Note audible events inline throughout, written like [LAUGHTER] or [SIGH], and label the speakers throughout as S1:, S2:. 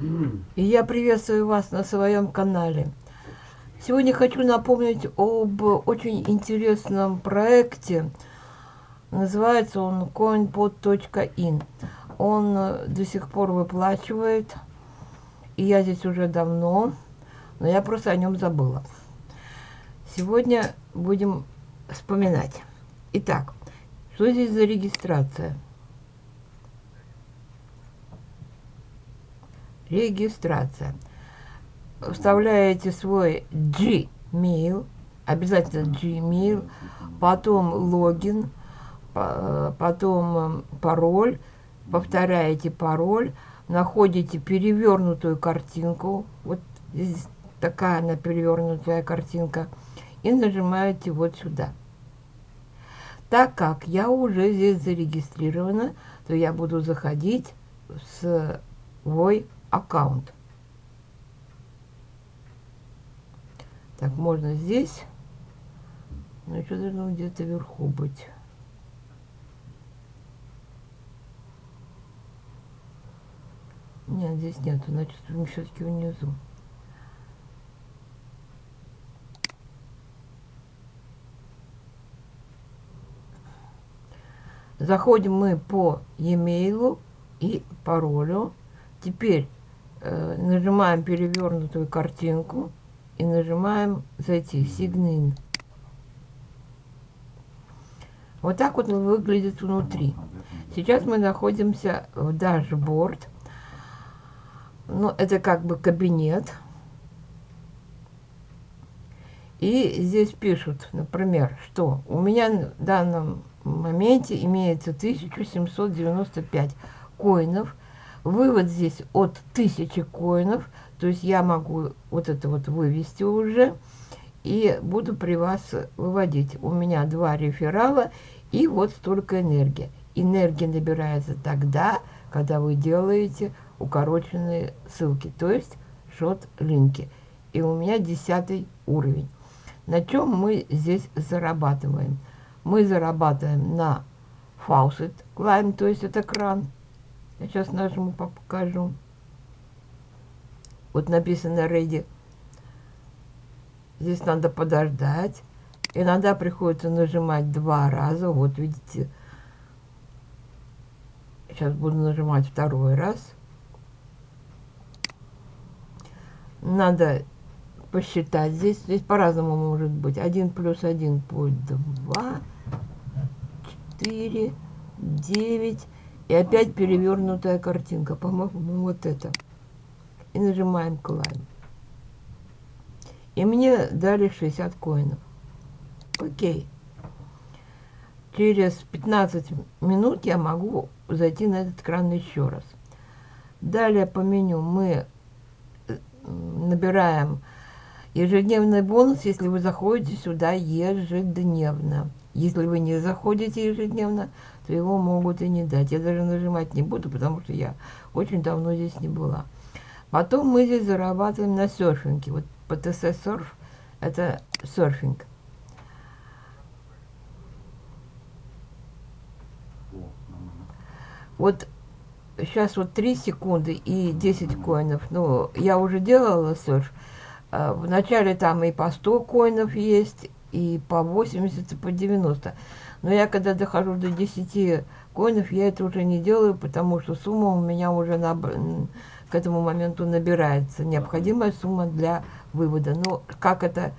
S1: И я приветствую вас на своем канале. Сегодня хочу напомнить об очень интересном проекте. Называется он coinpod.in. Он до сих пор выплачивает. И я здесь уже давно, но я просто о нем забыла. Сегодня будем вспоминать. Итак, что здесь за регистрация? Регистрация. Вставляете свой Gmail, обязательно Gmail, потом логин, потом пароль, повторяете пароль, находите перевернутую картинку, вот здесь такая она перевернутая картинка, и нажимаете вот сюда. Так как я уже здесь зарегистрирована, то я буду заходить в свой аккаунт. Так, можно здесь. Ну, еще должно где-то вверху быть. Нет, здесь нет, значит, все-таки внизу. Заходим мы по e-mail и паролю. Теперь нажимаем перевернутую картинку и нажимаем «Зайти», «Sign Вот так вот он выглядит внутри. Сейчас мы находимся в дашборд. Ну, это как бы кабинет. И здесь пишут, например, что у меня в данном моменте имеется 1795 коинов. Вывод здесь от 1000 коинов. То есть я могу вот это вот вывести уже. И буду при вас выводить. У меня два реферала и вот столько энергии. Энергия набирается тогда, когда вы делаете укороченные ссылки, то есть шот-линки. И у меня десятый уровень. На чем мы здесь зарабатываем? Мы зарабатываем на faucet climb, то есть это кран. Я сейчас нажму, покажу. Вот написано ready. Здесь надо подождать. Иногда приходится нажимать два раза. Вот видите. Сейчас буду нажимать второй раз. Надо посчитать здесь. Здесь по-разному может быть. 1 плюс 1 будет 2, 4, 9. И опять перевернутая картинка. По-моему, вот это. И нажимаем Climb. И мне дали 60 коинов. Окей. Через 15 минут я могу зайти на этот экран еще раз. Далее по меню мы набираем ежедневный бонус, если вы заходите сюда ежедневно. Если вы не заходите ежедневно, то его могут и не дать. Я даже нажимать не буду, потому что я очень давно здесь не была. Потом мы здесь зарабатываем на серфинге. Вот PTC серф – это серфинг. Вот сейчас вот 3 секунды и 10 коинов. Ну, я уже делала серф. А, Вначале там и по 100 коинов есть, и по 80, и по 90. Но я когда дохожу до 10 коинов, я это уже не делаю, потому что сумма у меня уже на, к этому моменту набирается. Необходимая сумма для вывода. Но как это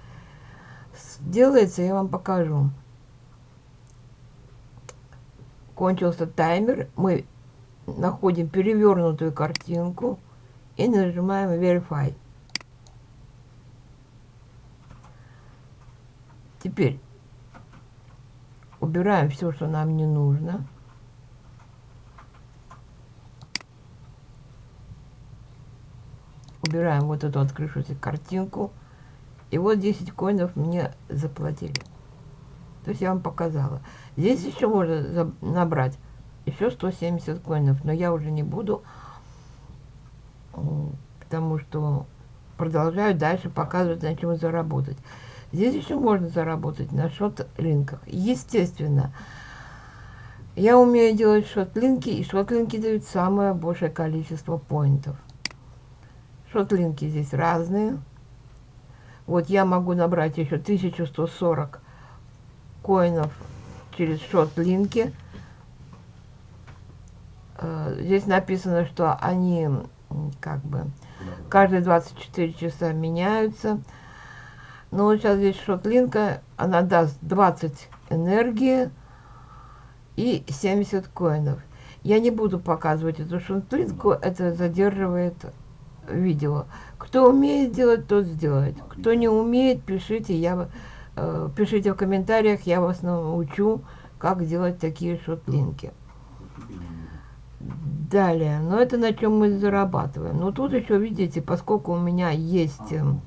S1: делается, я вам покажу. Кончился таймер. Мы находим перевернутую картинку и нажимаем Verify. Теперь убираем все, что нам не нужно. Убираем вот эту открывшуюся картинку. И вот 10 коинов мне заплатили. То есть я вам показала. Здесь еще можно набрать еще 170 коинов, но я уже не буду, потому что продолжаю дальше показывать, на чем заработать. Здесь еще можно заработать на шот-линках. Естественно, я умею делать шот-линки, и шот-линки дают самое большее количество поинтов. Шотлинки здесь разные. Вот я могу набрать еще 1140 коинов через шотлинки. Э, здесь написано, что они как бы каждые 24 часа меняются. Но вот сейчас здесь шотлинка, она даст 20 энергии и 70 коинов. Я не буду показывать эту шотлинку, это задерживает видео. Кто умеет делать, тот сделает. Кто не умеет, пишите, я, э, пишите в комментариях, я вас научу, как делать такие шотлинки. Далее, но это на чем мы зарабатываем. Но тут еще, видите, поскольку у меня есть эм,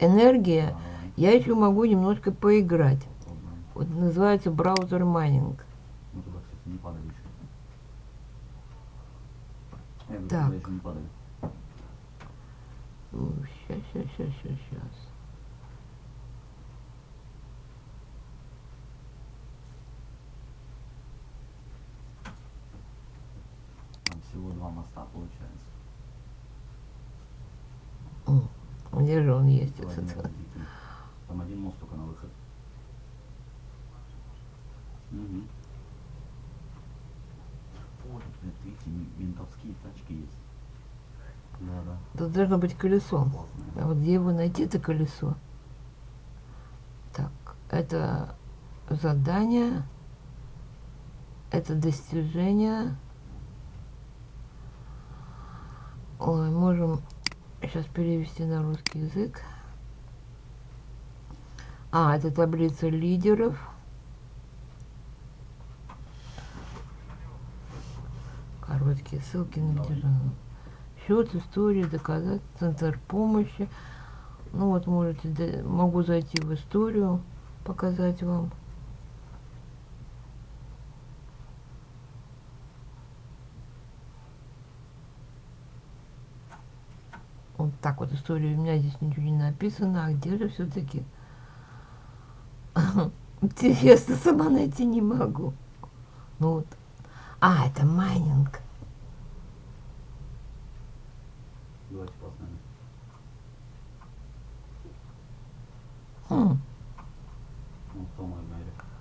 S1: энергия, я еще могу немножко поиграть. Вот называется браузер майнинг. Так. Сейчас, сейчас, сейчас, сейчас, сейчас.
S2: всего два моста получается.
S1: Где же он есть?
S2: Там один мост только на выход. Угу. Вот, блядь, видите, ментовские тачки есть. Да, да.
S1: Тут должно быть колесо. А вот где его найти, это колесо? Так, это задание. Это достижение. Ой, можем сейчас перевести на русский язык. А, это таблица лидеров. Короткие ссылки на державу. Счет, история, доказать, центр помощи. Ну вот, можете, могу зайти в историю, показать вам. Вот так вот история. У меня здесь ничего не написано. А где же все-таки? [LAUGHS] Интересно, сама найти не могу. Ну вот. А, это майнинг.
S2: Давайте посмотрим.
S1: Хм.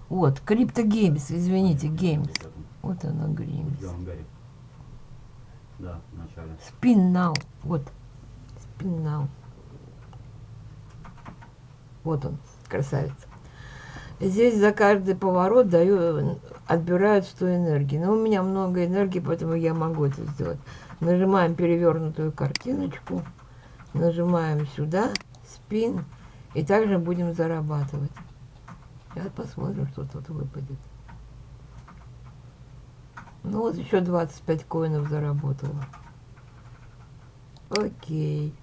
S1: Вот, Crypto Games, извините,
S2: Games.
S1: Вот она, Геймс.
S2: Да, в начале.
S1: Spin now. Вот. Now. Вот он, красавец. Здесь за каждый поворот даю, отбирают 100 энергии. Но у меня много энергии, поэтому я могу это сделать. Нажимаем перевернутую картиночку. Нажимаем сюда, спин. И также будем зарабатывать. Сейчас посмотрим, что тут выпадет. Ну вот еще 25 коинов заработала. Окей.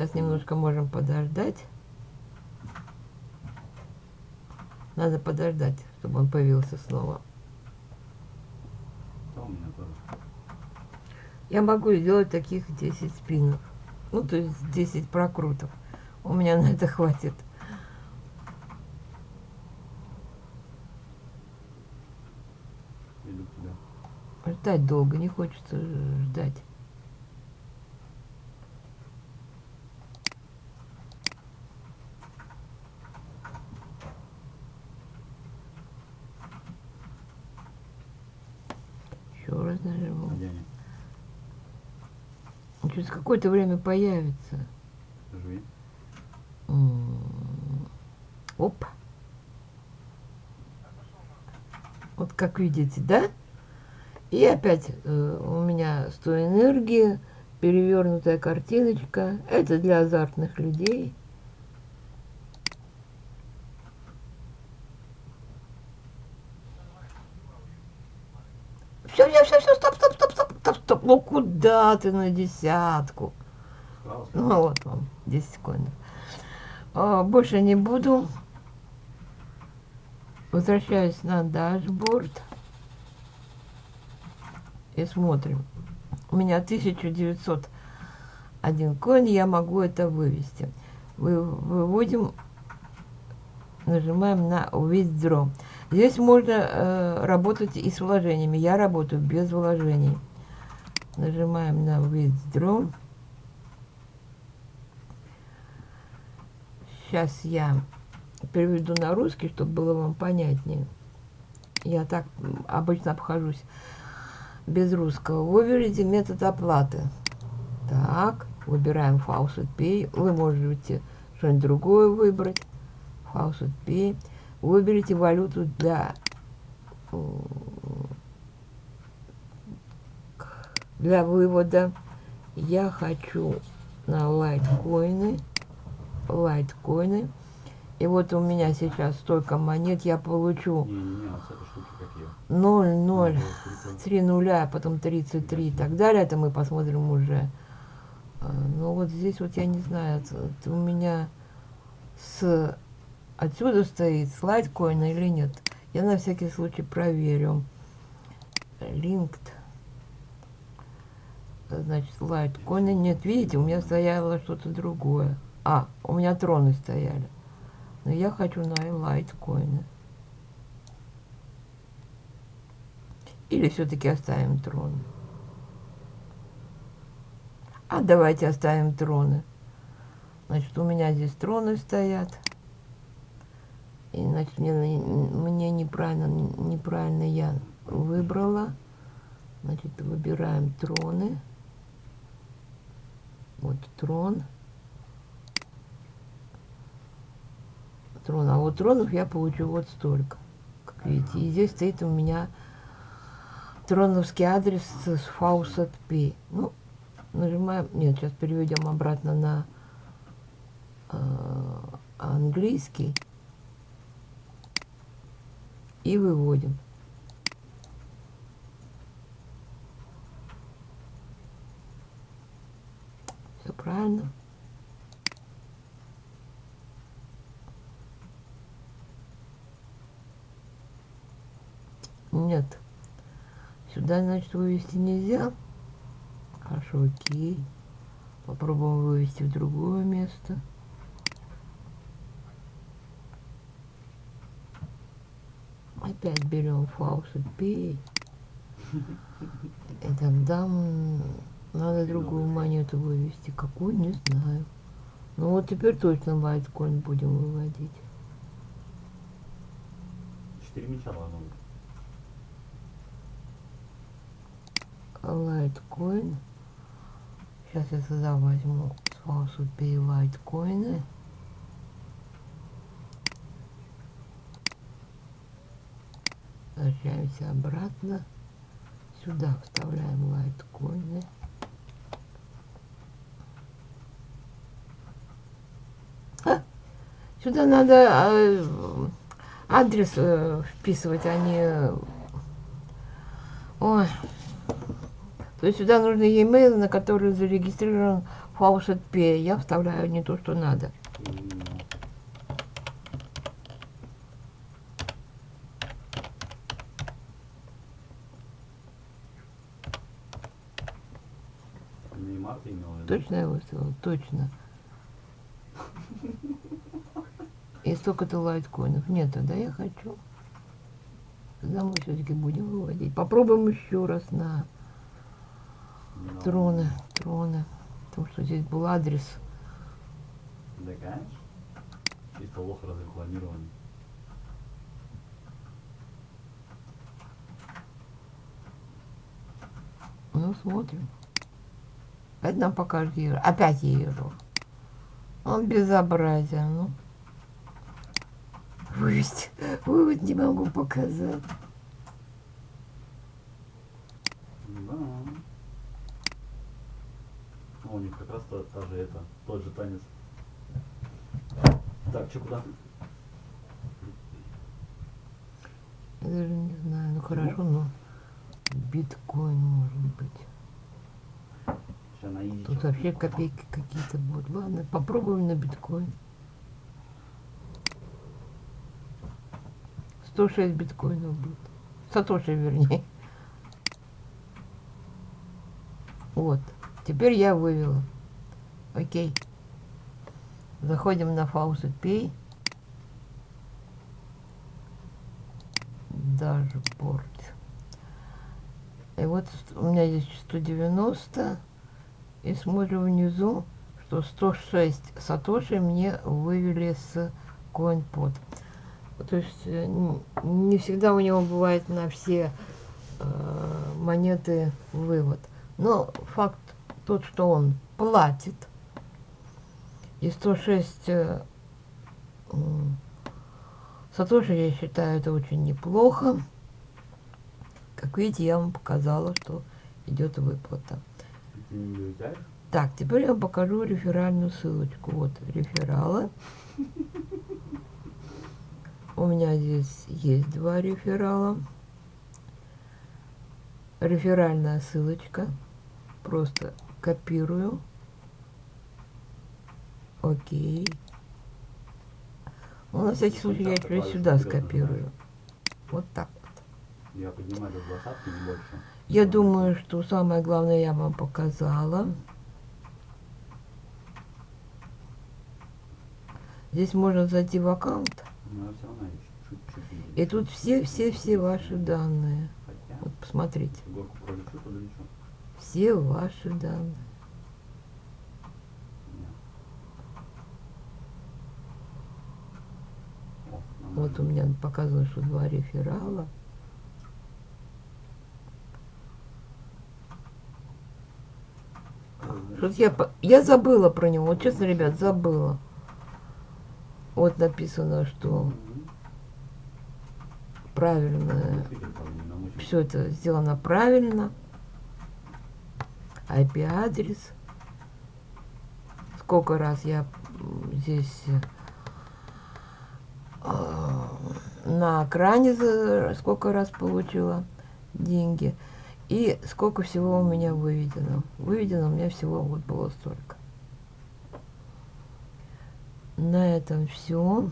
S1: Сейчас немножко можем подождать. Надо подождать, чтобы он появился снова. Я могу сделать таких 10 спинов. Ну, то есть 10 прокрутов. У меня на это хватит. Ждать долго не хочется ждать. Еще раз нажму.
S2: Где они?
S1: Он через какое-то время появится. М, Оп. Вот как видите, да? И опять э, у меня 100 энергии, перевернутая картиночка. Это для азартных людей. Все, все, все, все, стоп, стоп, стоп, стоп, стоп, стоп. Ну куда ты на десятку? Ну вот вам 10 секунд. А, больше не буду. Возвращаюсь на дашборд. И смотрим. У меня 1901 коин. Я могу это вывести. Вы, выводим. Нажимаем на Withdraw. Здесь можно э, работать и с вложениями. Я работаю без вложений. Нажимаем на Withdraw. Сейчас я переведу на русский, чтобы было вам понятнее. Я так обычно обхожусь без русского. Выберите метод оплаты. Так, выбираем Faucet Pay. Вы можете что-нибудь другое выбрать. Faucet Pay. Выберите валюту для для вывода. Я хочу на лайткоины. Лайткоины. И вот у меня сейчас столько монет, я получу
S2: Не, не, не, а с этой штуки какие?
S1: 0, 0,
S2: Ну, вот,
S1: 3 нуля, а потом 33 и так далее. Это мы посмотрим уже. А, Ну вот здесь вот я не знаю, у меня с отсюда стоит слайд коина или нет. Я на всякий случай проверю. Linked. Значит, слайд коина. Нет, видите, у меня стояло что-то другое. А, у меня троны стояли. Но я хочу на лайткоины. Или все-таки оставим троны? А давайте оставим троны. Значит, у меня здесь троны стоят. И, значит, мне, мне неправильно, неправильно я выбрала. Значит, выбираем троны. Вот трон. Трон. А вот тронов я получу вот столько. Как видите. И здесь стоит у меня троновский адрес с Faucet P. Ну, нажимаем. Нет, сейчас переведем обратно на э, английский. И выводим. Все правильно. Нет. Сюда, значит, вывести нельзя. Хорошо, окей. Попробуем вывести в другое место. Опять берем Faucet Pay. И тогда надо другую монету вывести. Какую, не знаю. Ну вот теперь точно лайткоин будем выводить.
S2: Четыре мяча быть.
S1: Лайткоин. Сейчас я сюда возьму с Pay лайткоины. Возвращаемся обратно. Сюда вставляем лайткоины. Сюда надо э, адрес э, вписывать, а не... Ой. То есть сюда нужны e-mail, на который зарегистрирован Faucet Pay. Я вставляю не то, что надо. Точно я выставила? Точно. И столько-то лайткоинов. Нет, тогда я хочу. Тогда мы все-таки будем выводить. Попробуем еще раз на троны. Троны. Потому что здесь был адрес.
S2: Да, конечно. Чисто лох разрекламирован.
S1: Ну, смотрим. Опять нам покажет евро. Опять евро. Он безобразие, ну. Вывести. Вывод не могу показать.
S2: Да. У них как раз та, та же это, тот же танец. Так, что куда?
S1: Я даже не знаю. Ну хорошо, но биткоин может быть. Тут вообще копейки какие-то будут. Ладно, попробуем на биткоин. 106 биткоинов будет. Сатоши, вернее. Вот. Теперь я вывела. Окей. Заходим на Faucet Pay. Даже порт. И вот у меня здесь 190. И смотрю внизу, что 106 сатоши мне вывели с CoinPod. То есть э, не всегда у него бывает на все э, монеты вывод. Но факт тот, что он платит. И 106 э, Сатоши, я считаю, это очень неплохо. Как видите, я вам показала, что идет выплата. Так, теперь я вам покажу реферальную ссылочку. Вот, реферала. [LAUGHS] У меня здесь есть два реферала. Реферальная ссылочка. Просто копирую. Окей. Ну, на всякий случай я теперь сюда скопирую. Вот так вот.
S2: Я поднимаю до двадцатки, не больше.
S1: Я думаю, что самое главное я вам показала. Здесь можно зайти в аккаунт.
S2: Я чуть-чуть.
S1: И тут все-все-все ваши данные. Вот посмотрите. Все ваши данные. Вот у меня показано, что два реферала. Что-то я, по- я забыла про него. Вот честно, ребят, забыла. Вот написано, что правильно, все это сделано правильно. IP-адрес. Сколько раз я здесь э, на экране сколько раз получила деньги. И сколько всего у меня выведено. Выведено у меня всего вот было столько. На этом все.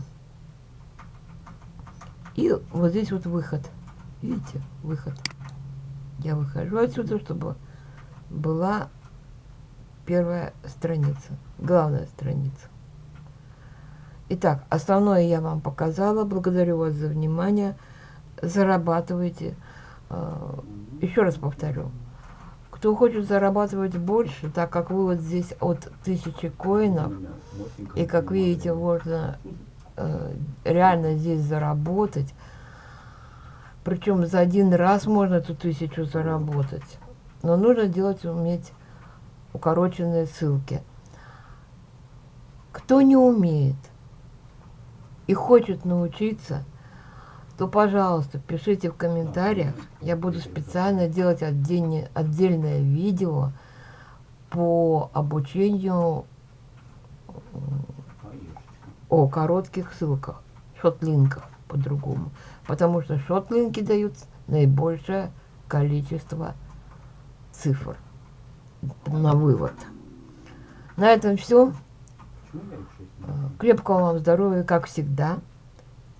S1: И вот здесь вот выход. Видите, выход. Я выхожу отсюда, чтобы была первая страница, главная страница. Итак, основное я вам показала. Благодарю вас за внимание. Зарабатывайте. Э. Еще раз повторю. Кто хочет зарабатывать больше, так как вывод здесь от тысячи коинов, и как видите, можно э, реально здесь заработать. Причем за один раз можно эту тысячу заработать. Но нужно делать, уметь укороченные ссылки. Кто не умеет и хочет научиться, то, пожалуйста, пишите в комментариях. Я буду специально делать отдельне- отдельное видео по обучению о коротких ссылках, шотлинках по-другому. Потому что шотлинки дают наибольшее количество цифр на вывод. На этом все. Крепкого вам здоровья, как всегда,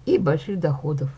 S1: и больших доходов.